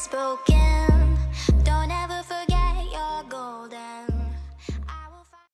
spoken.